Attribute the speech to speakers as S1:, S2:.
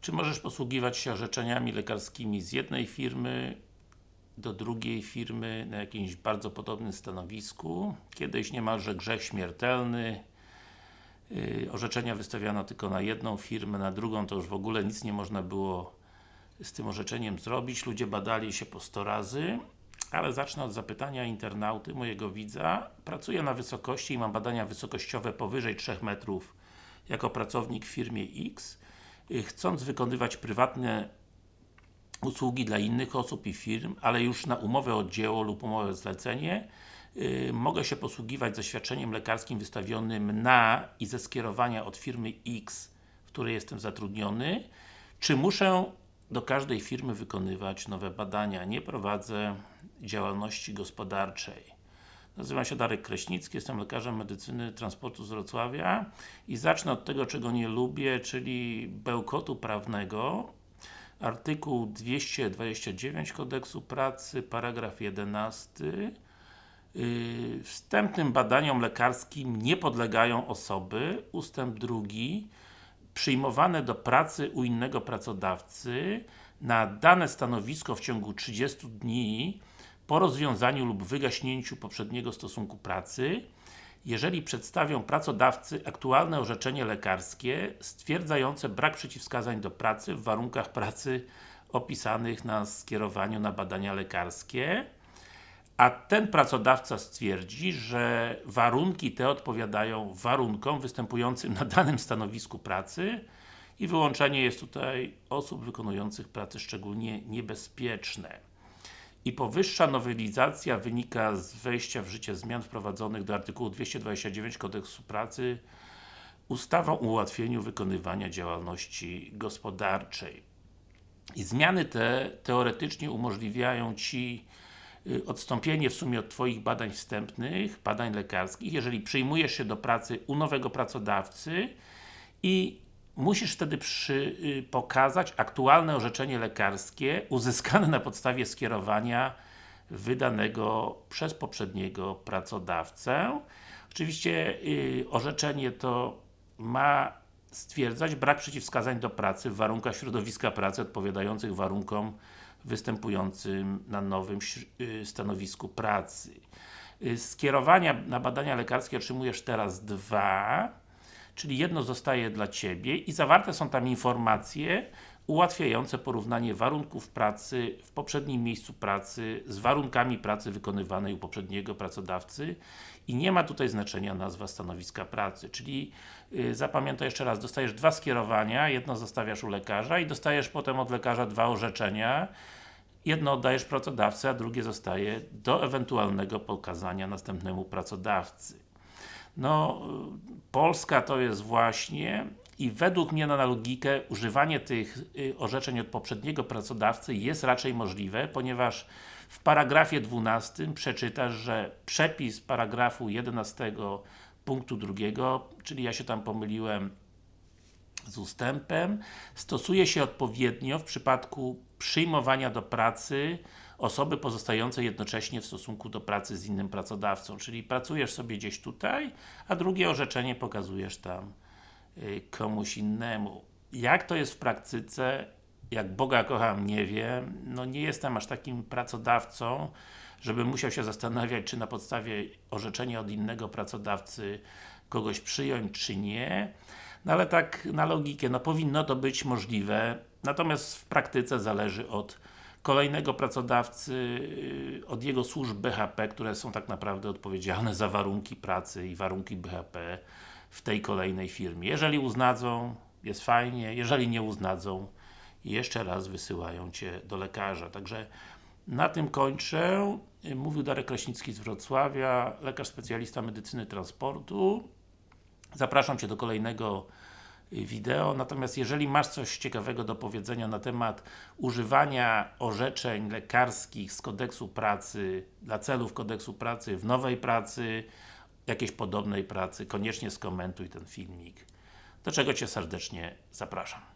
S1: Czy możesz posługiwać się orzeczeniami lekarskimi z jednej firmy do drugiej firmy na jakimś bardzo podobnym stanowisku? Kiedyś niemalże grzech śmiertelny. Yy, orzeczenia wystawiano tylko na jedną firmę, na drugą to już w ogóle nic nie można było z tym orzeczeniem zrobić. Ludzie badali się po 100 razy. Ale zacznę od zapytania internauty, mojego widza. Pracuję na wysokości i mam badania wysokościowe powyżej 3 metrów jako pracownik w firmie X. Yy, chcąc wykonywać prywatne usługi dla innych osób i firm, ale już na umowę o dzieło lub umowę zlecenie yy, mogę się posługiwać zaświadczeniem lekarskim wystawionym na i ze skierowania od firmy X, w której jestem zatrudniony, czy muszę do każdej firmy wykonywać nowe badania. Nie prowadzę działalności gospodarczej. Nazywam się Darek Kraśnicki, jestem lekarzem medycyny transportu z Wrocławia i zacznę od tego, czego nie lubię, czyli bełkotu prawnego. Artykuł 229 Kodeksu Pracy, paragraf 11 yy, Wstępnym badaniom lekarskim nie podlegają osoby, ustęp drugi. Przyjmowane do pracy u innego pracodawcy. Na dane stanowisko w ciągu 30 dni po rozwiązaniu lub wygaśnięciu poprzedniego stosunku pracy jeżeli przedstawią pracodawcy aktualne orzeczenie lekarskie stwierdzające brak przeciwwskazań do pracy w warunkach pracy opisanych na skierowaniu na badania lekarskie a ten pracodawca stwierdzi, że warunki te odpowiadają warunkom występującym na danym stanowisku pracy i wyłączenie jest tutaj osób wykonujących prace szczególnie niebezpieczne. I powyższa nowelizacja wynika z wejścia w życie zmian wprowadzonych do artykułu 229 Kodeksu Pracy ustawą o ułatwieniu wykonywania działalności gospodarczej. I zmiany te teoretycznie umożliwiają Ci Y, odstąpienie w sumie od Twoich badań wstępnych, badań lekarskich, jeżeli przyjmujesz się do pracy u nowego pracodawcy i musisz wtedy przy, y, pokazać aktualne orzeczenie lekarskie uzyskane na podstawie skierowania wydanego przez poprzedniego pracodawcę. Oczywiście y, orzeczenie to ma stwierdzać brak przeciwwskazań do pracy w warunkach środowiska pracy odpowiadających warunkom występującym na nowym y, stanowisku pracy. Skierowania na badania lekarskie otrzymujesz teraz dwa, czyli jedno zostaje dla Ciebie i zawarte są tam informacje ułatwiające porównanie warunków pracy w poprzednim miejscu pracy z warunkami pracy wykonywanej u poprzedniego pracodawcy. I nie ma tutaj znaczenia nazwa stanowiska pracy, czyli yy, zapamiętaj jeszcze raz, dostajesz dwa skierowania, jedno zostawiasz u lekarza i dostajesz potem od lekarza dwa orzeczenia. Jedno oddajesz pracodawcy, a drugie zostaje do ewentualnego pokazania następnemu pracodawcy. No, Polska to jest właśnie i według mnie na logikę używanie tych y, orzeczeń od poprzedniego pracodawcy jest raczej możliwe, ponieważ w paragrafie 12 przeczytasz, że przepis paragrafu 11 punktu drugiego, czyli ja się tam pomyliłem z ustępem, stosuje się odpowiednio w przypadku przyjmowania do pracy osoby pozostającej jednocześnie w stosunku do pracy z innym pracodawcą, czyli pracujesz sobie gdzieś tutaj, a drugie orzeczenie pokazujesz tam y, komuś innemu. Jak to jest w praktyce, jak Boga kocham, nie wiem, no nie jestem aż takim pracodawcą, żeby musiał się zastanawiać, czy na podstawie orzeczenia od innego pracodawcy kogoś przyjąć, czy nie. No ale tak na logikę, no powinno to być możliwe, natomiast w praktyce zależy od kolejnego pracodawcy, y, od jego służb BHP, które są tak naprawdę odpowiedzialne za warunki pracy i warunki BHP w tej kolejnej firmie. Jeżeli uznadzą, jest fajnie, jeżeli nie uznadzą, jeszcze raz wysyłają Cię do lekarza. Także na tym kończę. Mówił Darek Kraśnicki z Wrocławia, lekarz specjalista medycyny transportu. Zapraszam Cię do kolejnego y, wideo, natomiast jeżeli masz coś ciekawego do powiedzenia na temat używania orzeczeń lekarskich z kodeksu pracy dla celów kodeksu pracy w nowej pracy, jakiejś podobnej pracy, koniecznie skomentuj ten filmik. Do czego Cię serdecznie zapraszam.